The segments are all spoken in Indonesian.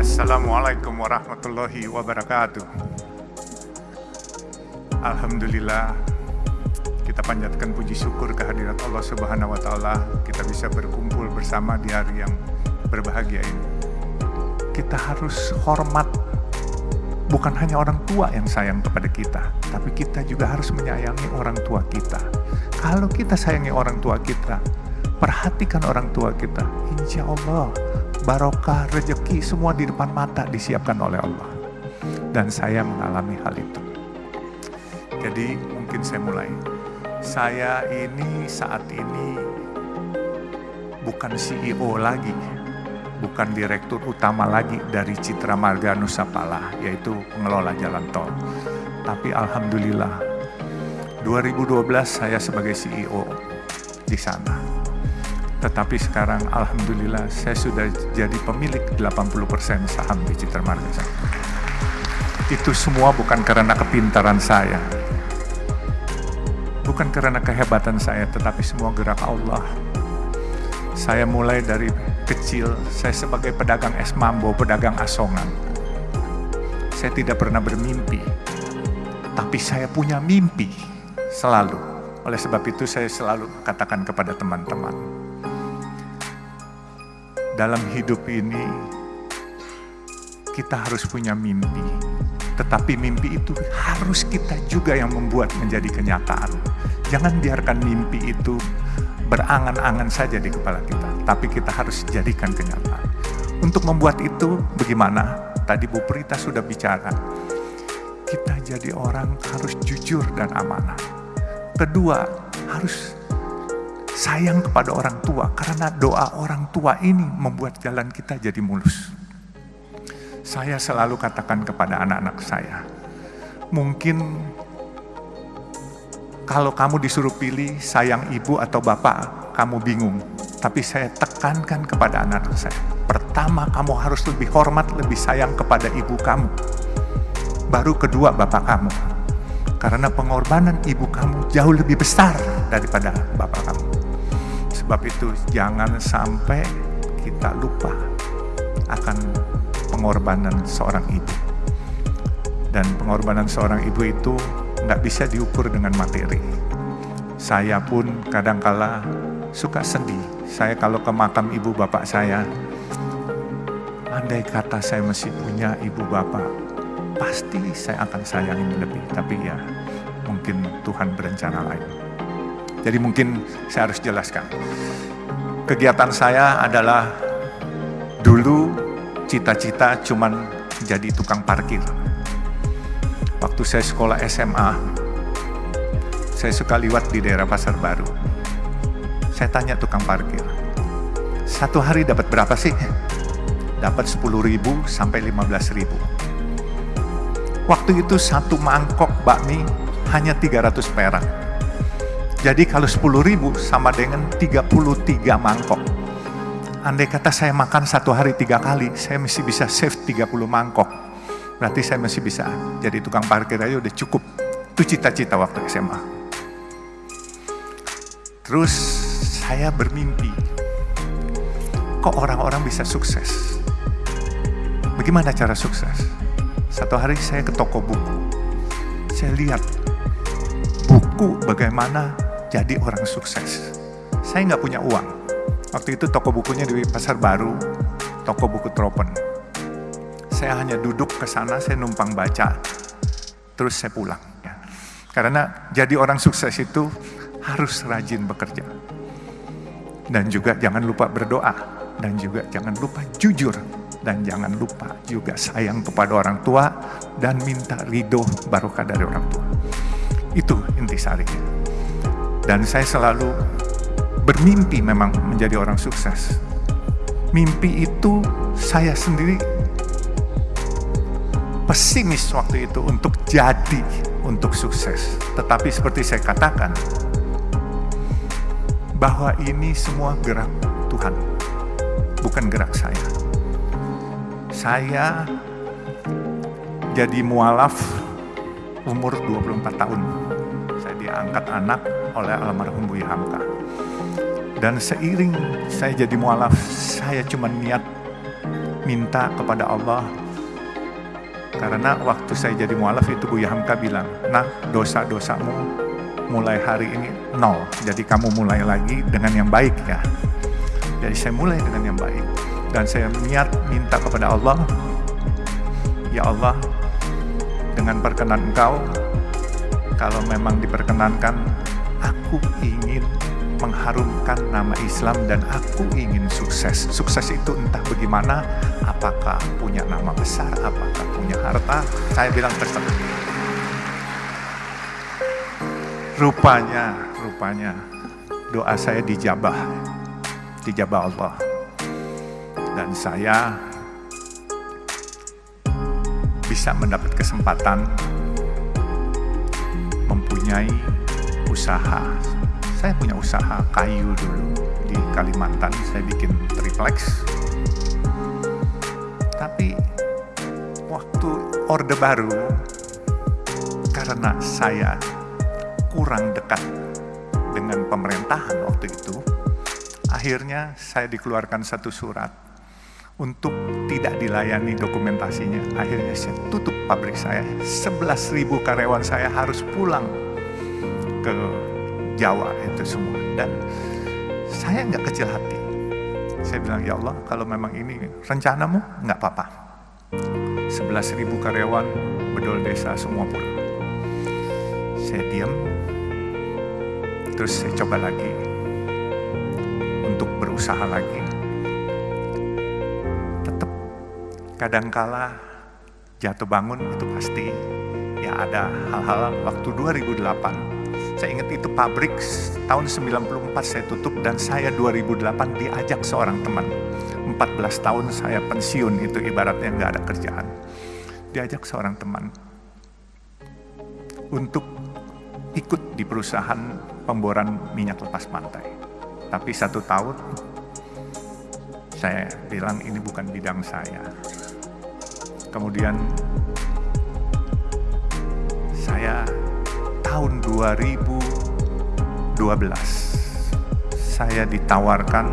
Assalamualaikum warahmatullahi wabarakatuh. Alhamdulillah kita panjatkan puji syukur kehadirat Allah Subhanahu wa taala kita bisa berkumpul bersama di hari yang berbahagia ini. Kita harus hormat bukan hanya orang tua yang sayang kepada kita, tapi kita juga harus menyayangi orang tua kita. Kalau kita sayangi orang tua kita, perhatikan orang tua kita, insya Allah barokah, rezeki semua di depan mata disiapkan oleh Allah. Dan saya mengalami hal itu. Jadi mungkin saya mulai. Saya ini saat ini bukan CEO lagi, bukan direktur utama lagi dari Citra Marga Nusapala, yaitu pengelola jalan tol. Tapi Alhamdulillah, 2012 saya sebagai CEO di sana. Tetapi sekarang Alhamdulillah saya sudah jadi pemilik 80% saham di Marga. Itu semua bukan karena kepintaran saya, bukan karena kehebatan saya, tetapi semua gerak Allah. Saya mulai dari kecil, saya sebagai pedagang es mambo, pedagang asongan. Saya tidak pernah bermimpi, tapi saya punya mimpi selalu. Oleh sebab itu saya selalu katakan kepada teman-teman, dalam hidup ini kita harus punya mimpi. Tetapi mimpi itu harus kita juga yang membuat menjadi kenyataan. Jangan biarkan mimpi itu berangan-angan saja di kepala kita, tapi kita harus jadikan kenyataan. Untuk membuat itu bagaimana? Tadi Bu Prita sudah bicara. Kita jadi orang harus jujur dan amanah. Kedua, harus sayang kepada orang tua karena doa orang tua ini membuat jalan kita jadi mulus. Saya selalu katakan kepada anak-anak saya, mungkin kalau kamu disuruh pilih sayang ibu atau bapak, kamu bingung. Tapi saya tekankan kepada anak-anak saya, pertama kamu harus lebih hormat, lebih sayang kepada ibu kamu. Baru kedua bapak kamu. Karena pengorbanan ibu kamu jauh lebih besar daripada bapak kamu. Sebab itu jangan sampai kita lupa akan pengorbanan seorang ibu. Dan pengorbanan seorang ibu itu nggak bisa diukur dengan materi. Saya pun kadangkala suka sedih. Saya kalau ke makam ibu bapak saya, andai kata saya masih punya ibu bapak, pasti saya akan sayangin lebih. Tapi ya mungkin Tuhan berencana lain. Jadi mungkin saya harus jelaskan. Kegiatan saya adalah dulu cita-cita cuman jadi tukang parkir. Waktu saya sekolah SMA, saya suka liwat di daerah Pasar Baru. Saya tanya tukang parkir, satu hari dapat berapa sih? Dapat 10 ribu sampai 15 ribu. Waktu itu satu mangkok bakmi hanya 300 perak. Jadi kalau 10 ribu sama dengan 33 mangkok. Andai kata saya makan satu hari tiga kali, saya masih bisa save 30 mangkok. Berarti saya masih bisa jadi tukang parkir aja udah cukup. Itu cita-cita waktu SMA. Terus saya bermimpi, kok orang-orang bisa sukses? Bagaimana cara sukses? Satu hari saya ke toko buku. Saya lihat buku bagaimana jadi orang sukses. Saya nggak punya uang. Waktu itu toko bukunya di Pasar Baru, toko buku Tropen. Saya hanya duduk ke sana, saya numpang baca, terus saya pulang. Ya. Karena jadi orang sukses itu harus rajin bekerja. Dan juga jangan lupa berdoa, dan juga jangan lupa jujur, dan jangan lupa juga sayang kepada orang tua, dan minta ridho barokah dari orang tua. Itu intisarinya. Dan saya selalu bermimpi memang menjadi orang sukses. Mimpi itu saya sendiri pesimis waktu itu untuk jadi, untuk sukses. Tetapi seperti saya katakan, bahwa ini semua gerak Tuhan, bukan gerak saya. Saya jadi mualaf umur 24 tahun. Saya diangkat anak oleh almarhum Buya Hamka. Dan seiring saya jadi mualaf, saya cuma niat minta kepada Allah karena waktu saya jadi mualaf itu Bu Hamka bilang, nah dosa-dosamu mulai hari ini nol. Jadi kamu mulai lagi dengan yang baik ya. Jadi saya mulai dengan yang baik. Dan saya niat minta kepada Allah, Ya Allah, dengan perkenan Engkau, kalau memang diperkenankan, aku ingin mengharumkan nama Islam dan aku ingin sukses. Sukses itu entah bagaimana, apakah punya nama besar, apakah punya harta, saya bilang terserah. Rupanya, rupanya doa saya dijabah, dijabah Allah. Dan saya bisa mendapat kesempatan mempunyai usaha saya punya usaha kayu dulu di Kalimantan, saya bikin triplex. Tapi waktu Orde Baru, karena saya kurang dekat dengan pemerintahan waktu itu, akhirnya saya dikeluarkan satu surat untuk tidak dilayani dokumentasinya. Akhirnya saya tutup pabrik saya, 11.000 karyawan saya harus pulang ke Jawa itu semua. Dan saya nggak kecil hati. Saya bilang, ya Allah, kalau memang ini rencanamu, nggak apa-apa. 11 ribu karyawan, bedol desa, semua pulang. Saya diam, terus saya coba lagi untuk berusaha lagi. Tetap kadangkala jatuh bangun itu pasti ya ada hal-hal waktu 2008 saya ingat itu pabrik tahun 94 saya tutup dan saya 2008 diajak seorang teman. 14 tahun saya pensiun itu ibaratnya nggak ada kerjaan. Diajak seorang teman untuk ikut di perusahaan pemboran minyak lepas pantai. Tapi satu tahun saya bilang ini bukan bidang saya. Kemudian saya tahun 2012 saya ditawarkan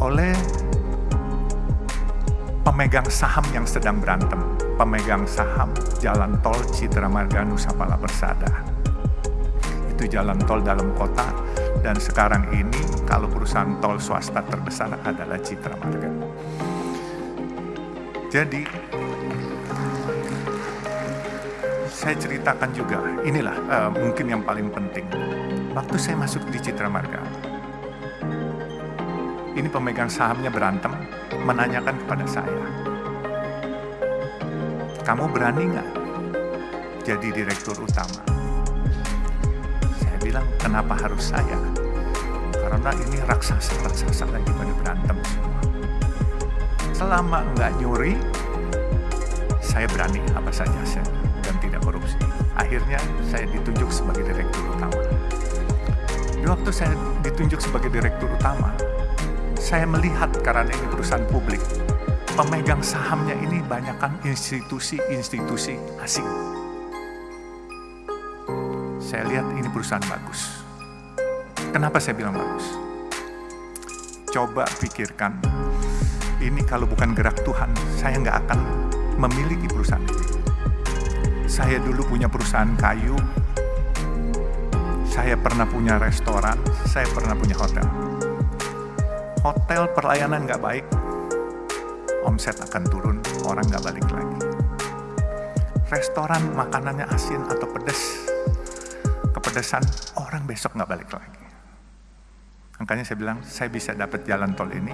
oleh pemegang saham yang sedang berantem, pemegang saham jalan tol Citra Marga Nusa Pala Persada. Itu jalan tol dalam kota dan sekarang ini kalau perusahaan tol swasta terbesar adalah Citra Marga. Jadi saya ceritakan juga, inilah uh, mungkin yang paling penting. Waktu saya masuk di Citra Marga, ini pemegang sahamnya berantem, menanyakan kepada saya, kamu berani nggak jadi direktur utama? Saya bilang, kenapa harus saya? Karena ini raksasa-raksasa lagi pada berantem semua. Selama nggak nyuri, saya berani apa saja saya. Akhirnya saya ditunjuk sebagai direktur utama. Di waktu saya ditunjuk sebagai direktur utama, saya melihat karena ini perusahaan publik, pemegang sahamnya ini banyakkan institusi-institusi asing. Saya lihat ini perusahaan bagus. Kenapa saya bilang bagus? Coba pikirkan, ini kalau bukan gerak Tuhan, saya nggak akan memiliki perusahaan ini. Saya dulu punya perusahaan kayu, saya pernah punya restoran, saya pernah punya hotel. Hotel pelayanan nggak baik, omset akan turun, orang nggak balik lagi. Restoran makanannya asin atau pedas, kepedesan, orang besok nggak balik lagi. Makanya saya bilang, saya bisa dapat jalan tol ini,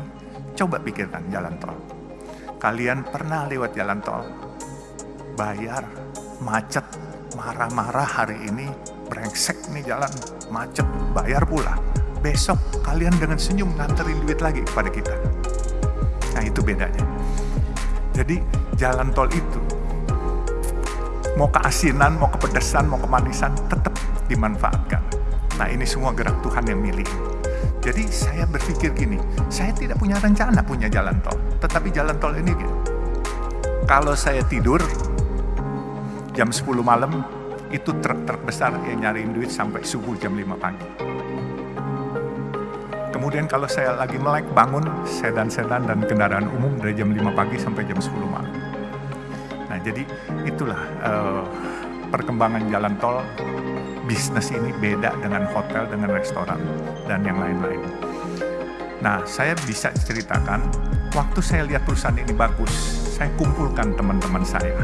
coba pikirkan jalan tol. Kalian pernah lewat jalan tol, bayar macet, marah-marah hari ini, brengsek nih jalan, macet, bayar pula. Besok kalian dengan senyum nganterin duit lagi kepada kita. Nah itu bedanya. Jadi jalan tol itu, mau keasinan, mau kepedesan, mau kemanisan, tetap dimanfaatkan. Nah ini semua gerak Tuhan yang milih. Jadi saya berpikir gini, saya tidak punya rencana punya jalan tol. Tetapi jalan tol ini, kalau saya tidur, jam 10 malam itu truk-truk besar yang nyariin duit sampai subuh jam 5 pagi. Kemudian kalau saya lagi melek bangun sedan-sedan dan kendaraan umum dari jam 5 pagi sampai jam 10 malam. Nah jadi itulah uh, perkembangan jalan tol bisnis ini beda dengan hotel, dengan restoran, dan yang lain-lain. Nah, saya bisa ceritakan, waktu saya lihat perusahaan ini bagus, saya kumpulkan teman-teman saya.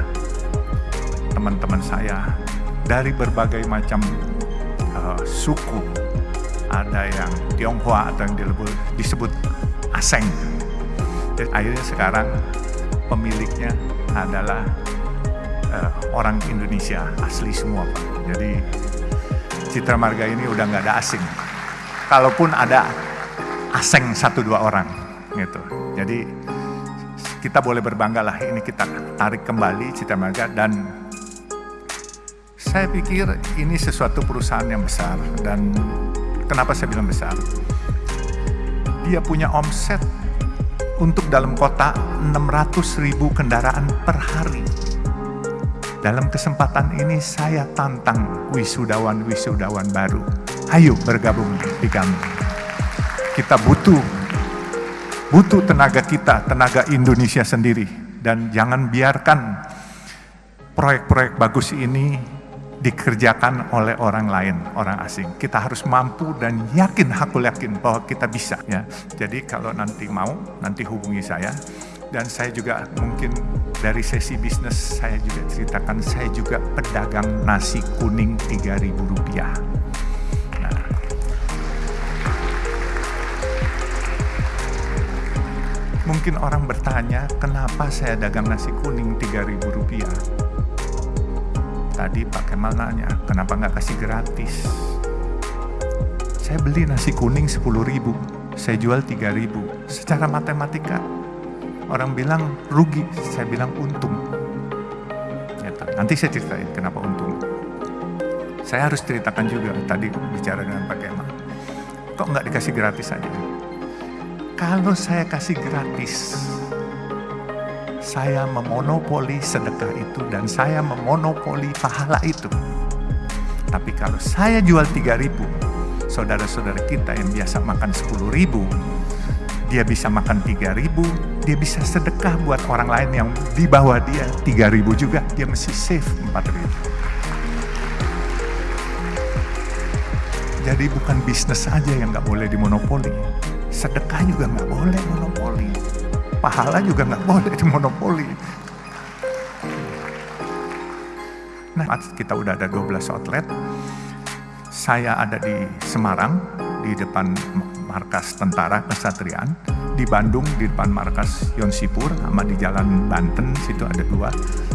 Teman-teman saya dari berbagai macam uh, suku, ada yang Tionghoa atau yang disebut Aseng. Dan akhirnya sekarang pemiliknya adalah uh, orang Indonesia asli semua Pak. Jadi Citra Marga ini udah nggak ada asing. Kalaupun ada asing satu dua orang gitu. Jadi kita boleh berbangga lah ini kita tarik kembali Citra Marga dan saya pikir ini sesuatu perusahaan yang besar dan kenapa saya bilang besar? Dia punya omset untuk dalam kota 600 ribu kendaraan per hari. Dalam kesempatan ini saya tantang wisudawan-wisudawan baru. Ayo bergabung di kami. Kita butuh butuh tenaga kita, tenaga Indonesia sendiri. Dan jangan biarkan proyek-proyek bagus ini dikerjakan oleh orang lain, orang asing. Kita harus mampu dan yakin, aku yakin bahwa kita bisa. Ya. Jadi kalau nanti mau, nanti hubungi saya dan saya juga mungkin dari sesi bisnis saya juga ceritakan saya juga pedagang nasi kuning 3000 rupiah nah, mungkin orang bertanya kenapa saya dagang nasi kuning 3000 rupiah tadi Pak Kemal nanya kenapa nggak kasih gratis saya beli nasi kuning 10 ribu saya jual 3000 secara matematika Orang bilang rugi, saya bilang untung. Nanti saya ceritain kenapa untung. Saya harus ceritakan juga tadi bicara dengan Pak Kemal. Kok nggak dikasih gratis aja? Kalau saya kasih gratis, saya memonopoli sedekah itu dan saya memonopoli pahala itu. Tapi kalau saya jual 3000, saudara-saudara kita yang biasa makan 10 ribu, dia bisa makan 3000, dia bisa sedekah buat orang lain yang di bawah dia 3000 juga, dia mesti save 4000. Jadi bukan bisnis aja yang nggak boleh dimonopoli, sedekah juga nggak boleh monopoli, pahala juga nggak boleh dimonopoli. Nah, kita udah ada 12 outlet, saya ada di Semarang, di depan markas tentara kesatriaan di Bandung di depan markas Yonsipur sama di Jalan Banten situ ada dua.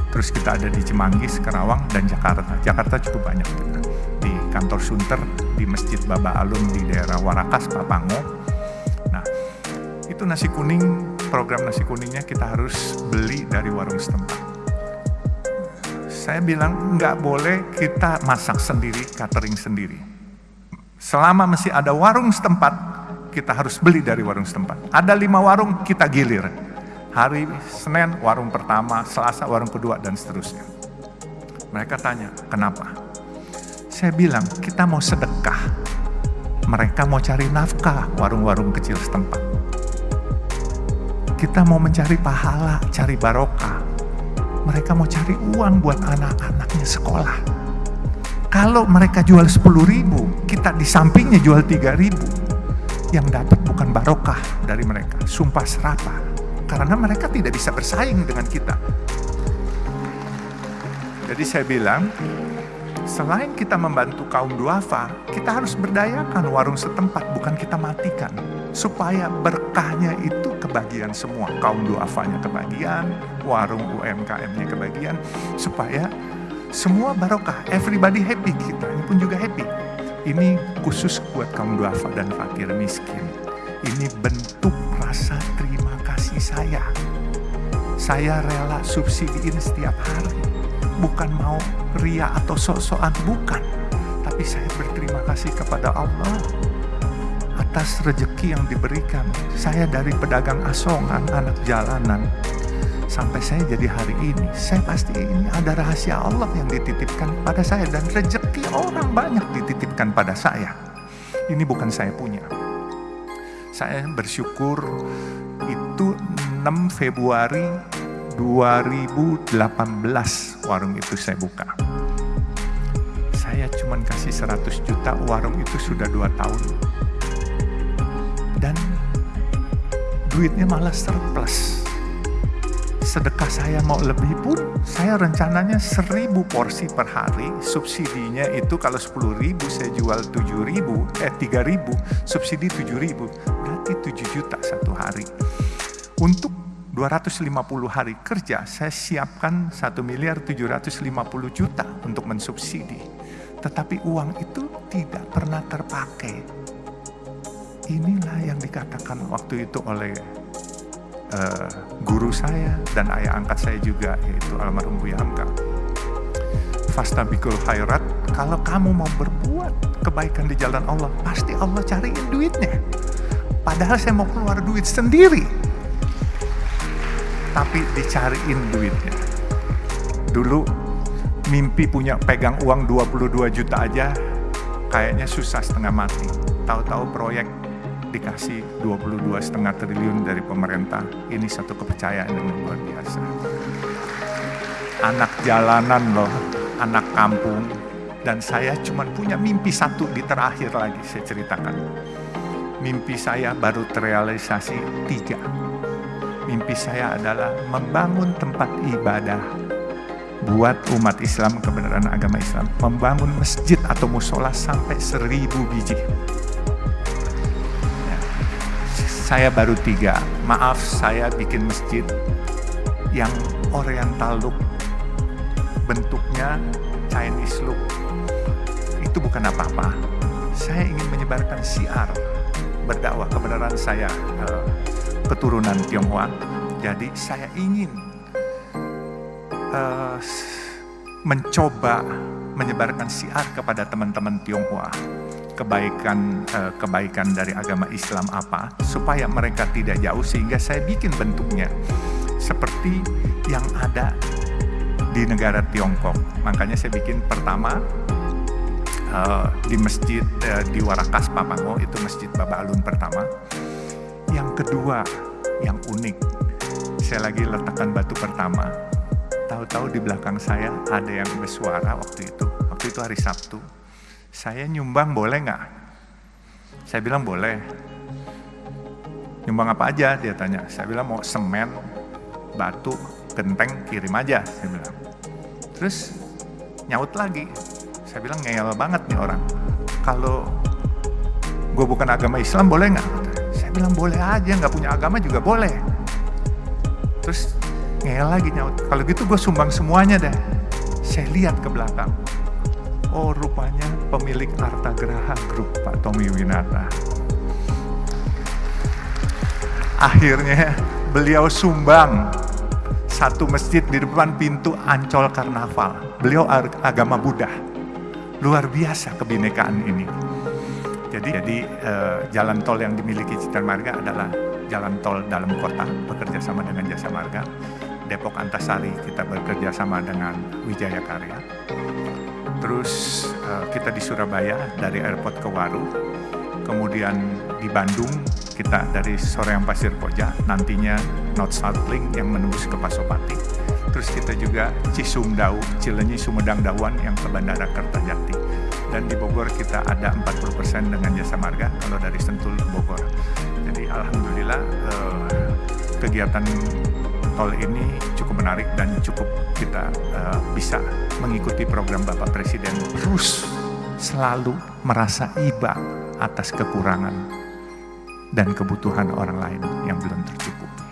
Terus kita ada di Cimanggis Kerawang dan Jakarta. Jakarta cukup banyak. Kita di kantor Sunter di Masjid Baba Alun di daerah Warakas Papango. Nah itu nasi kuning program nasi kuningnya kita harus beli dari warung setempat saya bilang nggak boleh kita masak sendiri catering sendiri selama masih ada warung setempat kita harus beli dari warung setempat. Ada lima warung, kita gilir. Hari Senin, warung pertama, Selasa, warung kedua, dan seterusnya. Mereka tanya, kenapa? Saya bilang, kita mau sedekah. Mereka mau cari nafkah, warung-warung kecil setempat. Kita mau mencari pahala, cari barokah. Mereka mau cari uang buat anak-anaknya sekolah. Kalau mereka jual 10 ribu, kita di sampingnya jual 3 ribu yang dapat bukan barokah dari mereka, sumpah serapah. Karena mereka tidak bisa bersaing dengan kita. Jadi saya bilang, selain kita membantu kaum duafa, kita harus berdayakan warung setempat, bukan kita matikan. Supaya berkahnya itu kebagian semua. Kaum duafanya kebagian, warung UMKM-nya kebagian, supaya semua barokah, everybody happy, kita ini pun juga happy. Ini khusus buat kaum duafa dan fakir miskin. Ini bentuk rasa terima kasih saya. Saya rela subsidiin setiap hari. Bukan mau ria atau sok-sokan, bukan. Tapi saya berterima kasih kepada Allah atas rejeki yang diberikan. Saya dari pedagang asongan, anak jalanan, sampai saya jadi hari ini, saya pasti ini ada rahasia Allah yang dititipkan pada saya dan rezeki orang banyak dititipkan pada saya. Ini bukan saya punya. saya bersyukur itu 6 Februari 2018 warung itu saya buka. Saya cuma kasih 100 juta, warung itu sudah 2 tahun. Dan duitnya malah surplus. Sedekah saya mau lebih pun, saya rencananya 1000 porsi per hari, subsidinya itu kalau 10 ribu saya jual 7 ribu, eh 3 ribu, subsidi 7 ribu, berarti 7 juta satu hari. Untuk 250 hari kerja, saya siapkan 1 miliar 750 juta untuk mensubsidi. Tetapi uang itu tidak pernah terpakai. Inilah yang dikatakan waktu itu oleh uh, guru saya dan ayah angkat saya juga, yaitu almarhum Buya Hamka. Fastabikul khairat, kalau kamu mau berbuat kebaikan di jalan Allah, pasti Allah cariin duitnya. Padahal saya mau keluar duit sendiri tapi dicariin duitnya. Dulu mimpi punya pegang uang 22 juta aja kayaknya susah setengah mati. Tahu-tahu proyek dikasih 22 setengah triliun dari pemerintah. Ini satu kepercayaan yang luar biasa. Anak jalanan loh, anak kampung. Dan saya cuma punya mimpi satu di terakhir lagi saya ceritakan. Mimpi saya baru terrealisasi tiga mimpi saya adalah membangun tempat ibadah buat umat Islam, kebenaran agama Islam, membangun masjid atau musola sampai seribu biji. Ya. Saya baru tiga, maaf saya bikin masjid yang oriental look, bentuknya Chinese look. Itu bukan apa-apa. Saya ingin menyebarkan siar berdakwah kebenaran saya uh, keturunan Tionghoa. Jadi saya ingin uh, mencoba menyebarkan siar kepada teman-teman Tionghoa kebaikan uh, kebaikan dari agama Islam apa supaya mereka tidak jauh sehingga saya bikin bentuknya seperti yang ada di negara Tiongkok. Makanya saya bikin pertama uh, di masjid uh, di Warakas Papango itu masjid Baba Alun pertama yang kedua, yang unik, saya lagi letakkan batu pertama. Tahu-tahu di belakang saya ada yang bersuara waktu itu. Waktu itu hari Sabtu. Saya nyumbang boleh nggak? Saya bilang boleh. Nyumbang apa aja? Dia tanya. Saya bilang mau semen, batu, genteng, kirim aja. Saya bilang. Terus nyaut lagi. Saya bilang ngeyel banget nih orang. Kalau gue bukan agama Islam boleh nggak? Saya bilang boleh aja, nggak punya agama juga boleh. Terus ngel lagi nyaut, kalau gitu gue sumbang semuanya deh. Saya lihat ke belakang. Oh rupanya pemilik Arta Geraha Group Pak Tommy Winata. Akhirnya beliau sumbang satu masjid di depan pintu Ancol Karnaval. Beliau agama Buddha. Luar biasa kebinekaan ini. Jadi, jadi uh, jalan tol yang dimiliki Citra Marga adalah jalan tol dalam kota bekerja sama dengan Jasa Marga. Depok Antasari kita bekerja sama dengan Wijaya Karya. Terus uh, kita di Surabaya dari airport ke Waru. Kemudian di Bandung kita dari Soreang Pasir Koja, nantinya North South Link yang menembus ke Pasopati. Terus kita juga Cisumdau, Cilenyi Sumedang Dawan yang ke Bandara Kertajati dan di Bogor kita ada 40% dengan jasa marga kalau dari Sentul ke Bogor. Jadi alhamdulillah eh, kegiatan tol ini cukup menarik dan cukup kita eh, bisa mengikuti program Bapak Presiden terus selalu merasa iba atas kekurangan dan kebutuhan orang lain yang belum tercukupi.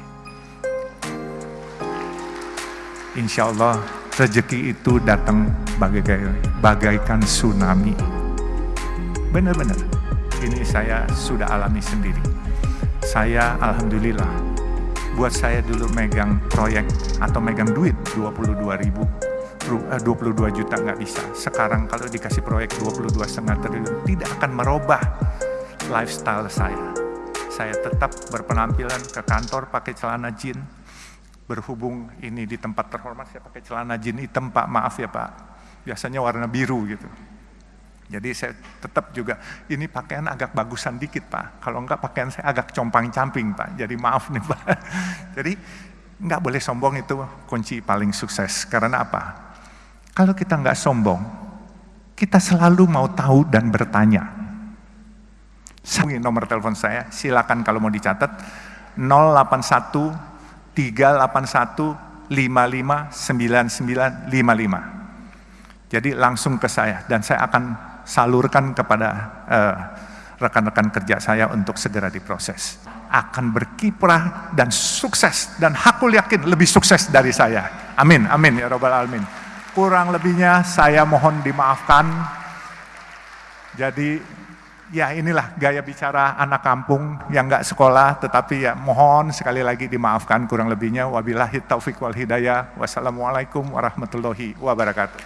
Insya Allah rezeki itu datang bagaikan, bagaikan tsunami. Benar-benar, ini saya sudah alami sendiri. Saya Alhamdulillah, buat saya dulu megang proyek atau megang duit 22 ribu 22 eh, juta nggak bisa. Sekarang kalau dikasih proyek 22 setengah triliun tidak akan merubah lifestyle saya. Saya tetap berpenampilan ke kantor pakai celana jeans, berhubung ini di tempat terhormat saya pakai celana jin hitam pak maaf ya pak biasanya warna biru gitu Jadi saya tetap juga, ini pakaian agak bagusan dikit Pak. Kalau enggak pakaian saya agak compang-camping Pak. Jadi maaf nih Pak. Jadi enggak boleh sombong itu kunci paling sukses. Karena apa? Kalau kita enggak sombong, kita selalu mau tahu dan bertanya. Saya nomor telepon saya, silakan kalau mau dicatat 081 381 559955. Jadi langsung ke saya dan saya akan salurkan kepada eh, rekan-rekan uh, kerja saya untuk segera diproses. Akan berkiprah dan sukses dan hakul yakin lebih sukses dari saya. Amin, amin ya robbal alamin. Kurang lebihnya saya mohon dimaafkan. Jadi ya inilah gaya bicara anak kampung yang nggak sekolah tetapi ya mohon sekali lagi dimaafkan kurang lebihnya wabillahi taufik wal hidayah wassalamualaikum warahmatullahi wabarakatuh